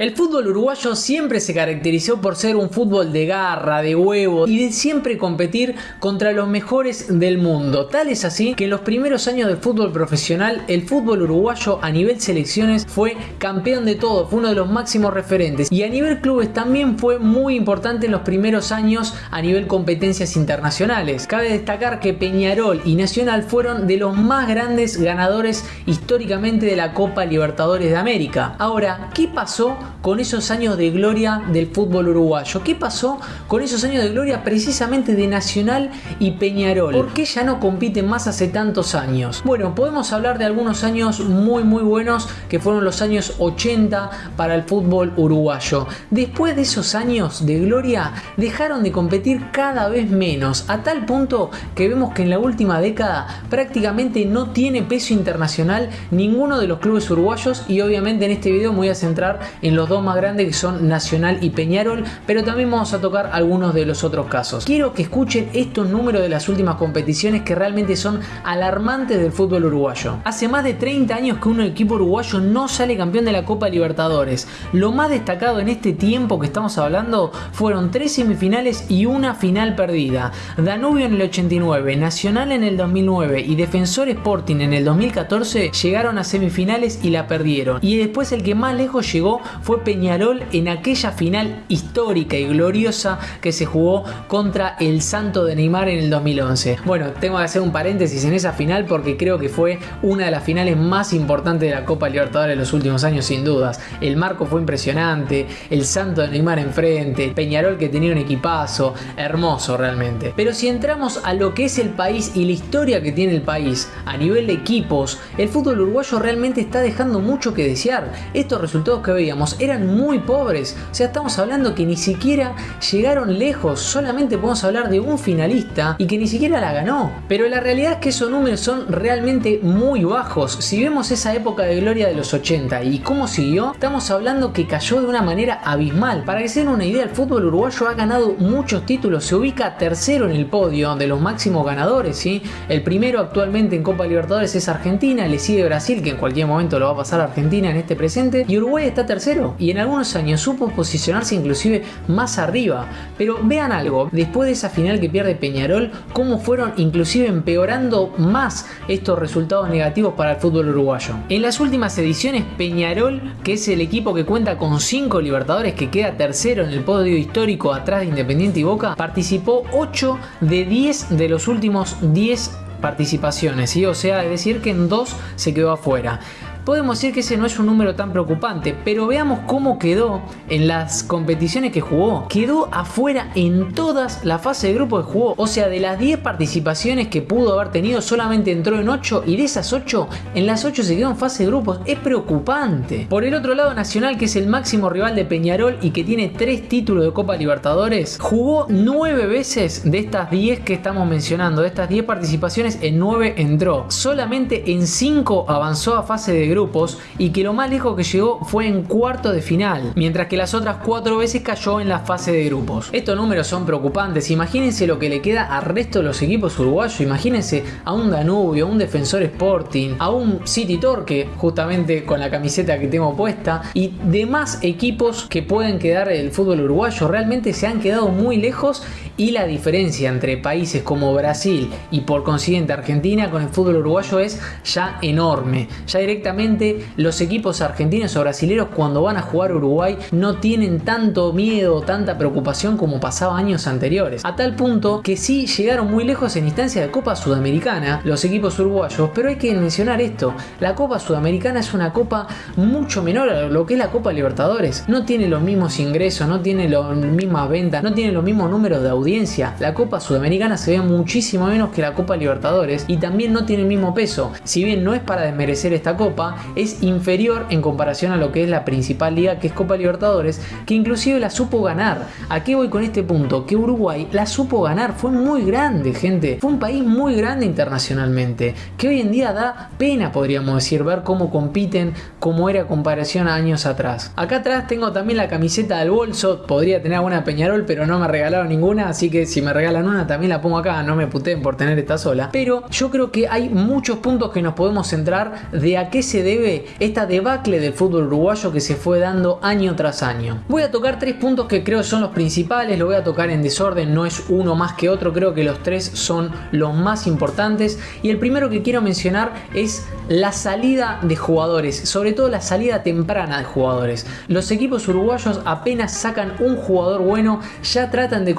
El fútbol uruguayo siempre se caracterizó por ser un fútbol de garra, de huevo y de siempre competir contra los mejores del mundo. Tal es así que en los primeros años del fútbol profesional, el fútbol uruguayo a nivel selecciones fue campeón de todo, fue uno de los máximos referentes. Y a nivel clubes también fue muy importante en los primeros años a nivel competencias internacionales. Cabe destacar que Peñarol y Nacional fueron de los más grandes ganadores históricamente de la Copa Libertadores de América. Ahora, ¿qué pasó con esos años de gloria del fútbol uruguayo. ¿Qué pasó con esos años de gloria precisamente de Nacional y Peñarol? ¿Por qué ya no compiten más hace tantos años? Bueno, podemos hablar de algunos años muy muy buenos que fueron los años 80 para el fútbol uruguayo. Después de esos años de gloria dejaron de competir cada vez menos, a tal punto que vemos que en la última década prácticamente no tiene peso internacional ninguno de los clubes uruguayos y obviamente en este video me voy a centrar en los dos más grandes que son Nacional y Peñarol, pero también vamos a tocar algunos de los otros casos. Quiero que escuchen estos números de las últimas competiciones que realmente son alarmantes del fútbol uruguayo. Hace más de 30 años que un equipo uruguayo no sale campeón de la Copa Libertadores. Lo más destacado en este tiempo que estamos hablando fueron tres semifinales y una final perdida. Danubio en el 89, Nacional en el 2009 y Defensor Sporting en el 2014 llegaron a semifinales y la perdieron. Y después el que más lejos llegó fue Peñarol en aquella final histórica y gloriosa que se jugó contra el Santo de Neymar en el 2011. Bueno, tengo que hacer un paréntesis en esa final porque creo que fue una de las finales más importantes de la Copa Libertadores de los últimos años sin dudas. El marco fue impresionante, el Santo de Neymar enfrente, Peñarol que tenía un equipazo, hermoso realmente. Pero si entramos a lo que es el país y la historia que tiene el país a nivel de equipos, el fútbol uruguayo realmente está dejando mucho que desear. Estos resultados que veíamos eran muy pobres. O sea, estamos hablando que ni siquiera llegaron lejos. Solamente podemos hablar de un finalista y que ni siquiera la ganó. Pero la realidad es que esos números son realmente muy bajos. Si vemos esa época de gloria de los 80 y cómo siguió, estamos hablando que cayó de una manera abismal. Para que se den una idea, el fútbol uruguayo ha ganado muchos títulos. Se ubica tercero en el podio de los máximos ganadores. ¿sí? El primero actualmente en Copa Libertadores es Argentina. Le sigue Brasil, que en cualquier momento lo va a pasar Argentina en este presente. Y Uruguay está tercero y en algunos años supo posicionarse inclusive más arriba. Pero vean algo, después de esa final que pierde Peñarol, cómo fueron inclusive empeorando más estos resultados negativos para el fútbol uruguayo. En las últimas ediciones Peñarol, que es el equipo que cuenta con 5 Libertadores que queda tercero en el podio histórico atrás de Independiente y Boca, participó 8 de 10 de los últimos 10 participaciones, ¿sí? o sea, es decir que en dos se quedó afuera podemos decir que ese no es un número tan preocupante, pero veamos cómo quedó en las competiciones que jugó. Quedó afuera en todas las fases de grupo que jugó, o sea, de las 10 participaciones que pudo haber tenido, solamente entró en 8 y de esas 8, en las 8 se quedó en fase de grupos. Es preocupante. Por el otro lado, Nacional, que es el máximo rival de Peñarol y que tiene 3 títulos de Copa Libertadores, jugó 9 veces de estas 10 que estamos mencionando, de estas 10 participaciones, en 9 entró. Solamente en 5 avanzó a fase de grupos y que lo más lejos que llegó fue en cuarto de final, mientras que las otras cuatro veces cayó en la fase de grupos. Estos números son preocupantes, imagínense lo que le queda al resto de los equipos uruguayos, imagínense a un Danubio, a un Defensor Sporting, a un City Torque, justamente con la camiseta que tengo puesta, y demás equipos que pueden quedar el fútbol uruguayo, realmente se han quedado muy lejos y la diferencia entre países como Brasil y por consiguiente Argentina con el fútbol uruguayo es ya enorme, ya directamente los equipos argentinos o brasileños cuando van a jugar Uruguay no tienen tanto miedo tanta preocupación como pasaba años anteriores. A tal punto que sí llegaron muy lejos en instancia de Copa Sudamericana los equipos uruguayos, pero hay que mencionar esto, la Copa Sudamericana es una copa mucho menor a lo que es la Copa Libertadores. No tiene los mismos ingresos, no tiene las mismas ventas, no tiene los mismos números de audiencia. La Copa Sudamericana se ve muchísimo menos que la Copa Libertadores y también no tiene el mismo peso. Si bien no es para desmerecer esta copa, es inferior en comparación a lo que es la principal liga que es Copa Libertadores, que inclusive la supo ganar. ¿A qué voy con este punto? Que Uruguay la supo ganar, fue muy grande, gente. Fue un país muy grande internacionalmente, que hoy en día da pena, podríamos decir, ver cómo compiten, cómo era comparación a años atrás. Acá atrás tengo también la camiseta del bolso, podría tener alguna Peñarol, pero no me regalaron ninguna, así que si me regalan una también la pongo acá, no me puteen por tener esta sola. Pero yo creo que hay muchos puntos que nos podemos centrar de a qué se debe esta debacle del fútbol uruguayo que se fue dando año tras año. Voy a tocar tres puntos que creo son los principales, lo voy a tocar en desorden, no es uno más que otro, creo que los tres son los más importantes. Y el primero que quiero mencionar es la salida de jugadores, sobre todo la salida temprana de jugadores. Los equipos uruguayos apenas sacan un jugador bueno, ya tratan de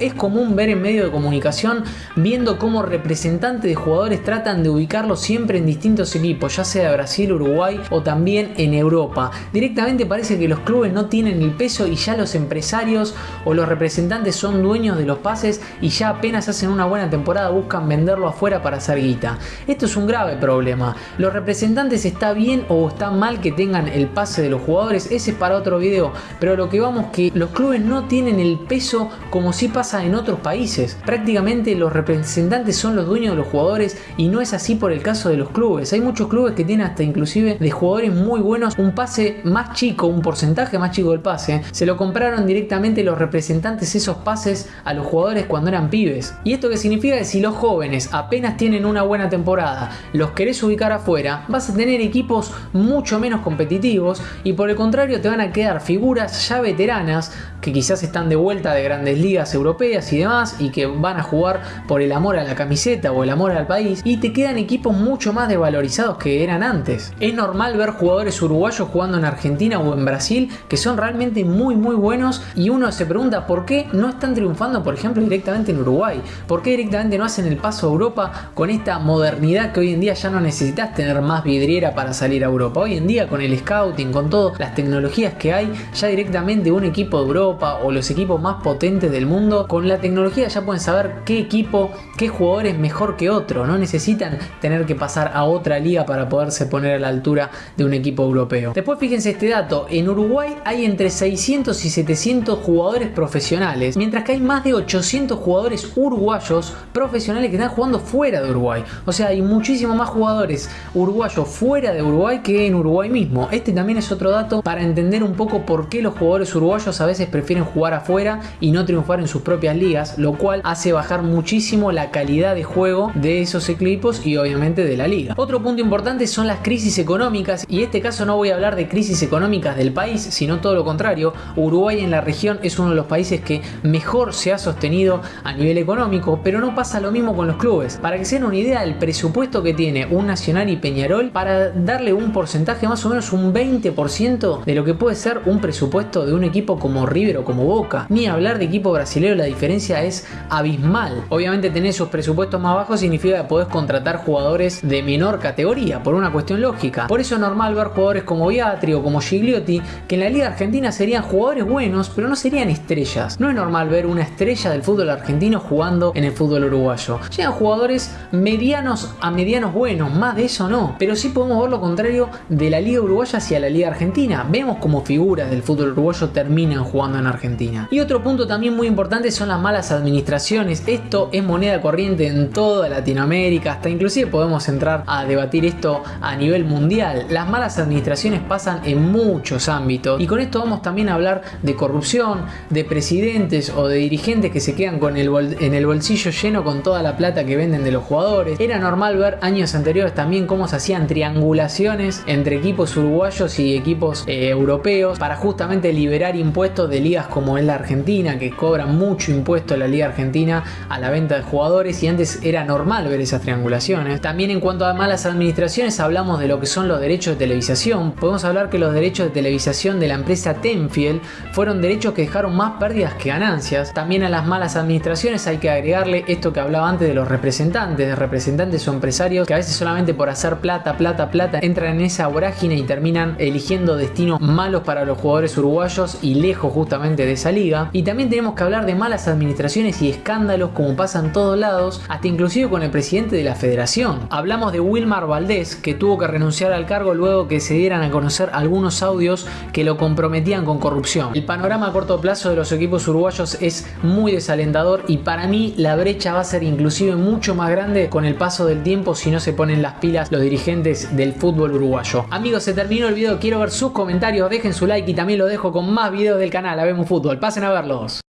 Es común ver en medio de comunicación viendo cómo representantes de jugadores tratan de ubicarlo siempre en distintos equipos, ya sea Brasil, Uruguay o también en Europa. Directamente parece que los clubes no tienen el peso y ya los empresarios o los representantes son dueños de los pases y ya apenas hacen una buena temporada buscan venderlo afuera para hacer guita. Esto es un grave problema. Los representantes está bien o está mal que tengan el pase de los jugadores, ese es para otro video, pero lo que vamos que los clubes no tienen el peso como si pasa en otros países. Prácticamente los representantes son los dueños de los jugadores y no es así por el caso de los clubes. Hay muchos clubes que tienen hasta inclusive de jugadores muy buenos un pase más chico, un porcentaje más chico del pase. Se lo compraron directamente los representantes esos pases a los jugadores cuando eran pibes. ¿Y esto qué significa? Que si los jóvenes apenas tienen una buena temporada, los querés ubicar afuera, vas a tener equipos mucho menos competitivos y por el contrario te van a quedar figuras ya veteranas que quizás están de vuelta de grandes ligas europeas y demás y que van a jugar por el amor a la camiseta o el amor al país y te quedan equipos mucho más desvalorizados que eran antes. Es normal ver jugadores uruguayos jugando en Argentina o en Brasil que son realmente muy muy buenos y uno se pregunta por qué no están triunfando por ejemplo directamente en Uruguay, por qué directamente no hacen el paso a Europa con esta modernidad que hoy en día ya no necesitas tener más vidriera para salir a Europa. Hoy en día con el scouting, con todas las tecnologías que hay, ya directamente un equipo de Europa o los equipos más potentes del mundo, con la tecnología ya pueden saber qué equipo, qué jugador es mejor que otro. No necesitan tener que pasar a otra liga para poderse poner a la altura de un equipo europeo. Después fíjense este dato, en Uruguay hay entre 600 y 700 jugadores profesionales, mientras que hay más de 800 jugadores uruguayos profesionales que están jugando fuera de Uruguay. O sea, hay muchísimo más jugadores uruguayos fuera de Uruguay que en Uruguay mismo. Este también es otro dato para entender un poco por qué los jugadores uruguayos a veces prefieren prefieren jugar afuera y no triunfar en sus propias ligas, lo cual hace bajar muchísimo la calidad de juego de esos equipos y obviamente de la liga. Otro punto importante son las crisis económicas y en este caso no voy a hablar de crisis económicas del país, sino todo lo contrario. Uruguay en la región es uno de los países que mejor se ha sostenido a nivel económico, pero no pasa lo mismo con los clubes. Para que se den una idea, el presupuesto que tiene un Nacional y Peñarol, para darle un porcentaje más o menos un 20% de lo que puede ser un presupuesto de un equipo como River como Boca. Ni hablar de equipo brasileño, la diferencia es abismal. Obviamente tener esos presupuestos más bajos significa que podés contratar jugadores de menor categoría, por una cuestión lógica. Por eso es normal ver jugadores como Beatri o como Gigliotti, que en la Liga Argentina serían jugadores buenos, pero no serían estrellas. No es normal ver una estrella del fútbol argentino jugando en el fútbol uruguayo. Llegan jugadores medianos a medianos buenos, más de eso no. Pero sí podemos ver lo contrario de la Liga Uruguaya hacia la Liga Argentina. Vemos como figuras del fútbol uruguayo terminan jugando en Argentina. Y otro punto también muy importante son las malas administraciones. Esto es moneda corriente en toda Latinoamérica, hasta inclusive podemos entrar a debatir esto a nivel mundial. Las malas administraciones pasan en muchos ámbitos y con esto vamos también a hablar de corrupción, de presidentes o de dirigentes que se quedan con el en el bolsillo lleno con toda la plata que venden de los jugadores. Era normal ver años anteriores también cómo se hacían triangulaciones entre equipos uruguayos y equipos eh, europeos para justamente liberar impuestos de como es la Argentina, que cobran mucho impuesto la Liga Argentina a la venta de jugadores y antes era normal ver esas triangulaciones. También en cuanto a malas administraciones hablamos de lo que son los derechos de televisación. Podemos hablar que los derechos de televisación de la empresa Tenfield fueron derechos que dejaron más pérdidas que ganancias. También a las malas administraciones hay que agregarle esto que hablaba antes de los representantes, de representantes o empresarios que a veces solamente por hacer plata, plata, plata entran en esa vorágine y terminan eligiendo destinos malos para los jugadores uruguayos y lejos justamente de esa liga. Y también tenemos que hablar de malas administraciones y escándalos como pasa en todos lados, hasta inclusive con el presidente de la federación. Hablamos de Wilmar Valdés, que tuvo que renunciar al cargo luego que se dieran a conocer algunos audios que lo comprometían con corrupción. El panorama a corto plazo de los equipos uruguayos es muy desalentador y para mí la brecha va a ser inclusive mucho más grande con el paso del tiempo si no se ponen las pilas los dirigentes del fútbol uruguayo. Amigos, se terminó el video, quiero ver sus comentarios, dejen su like y también lo dejo con más videos del canal. Fútbol. Pasen a verlos.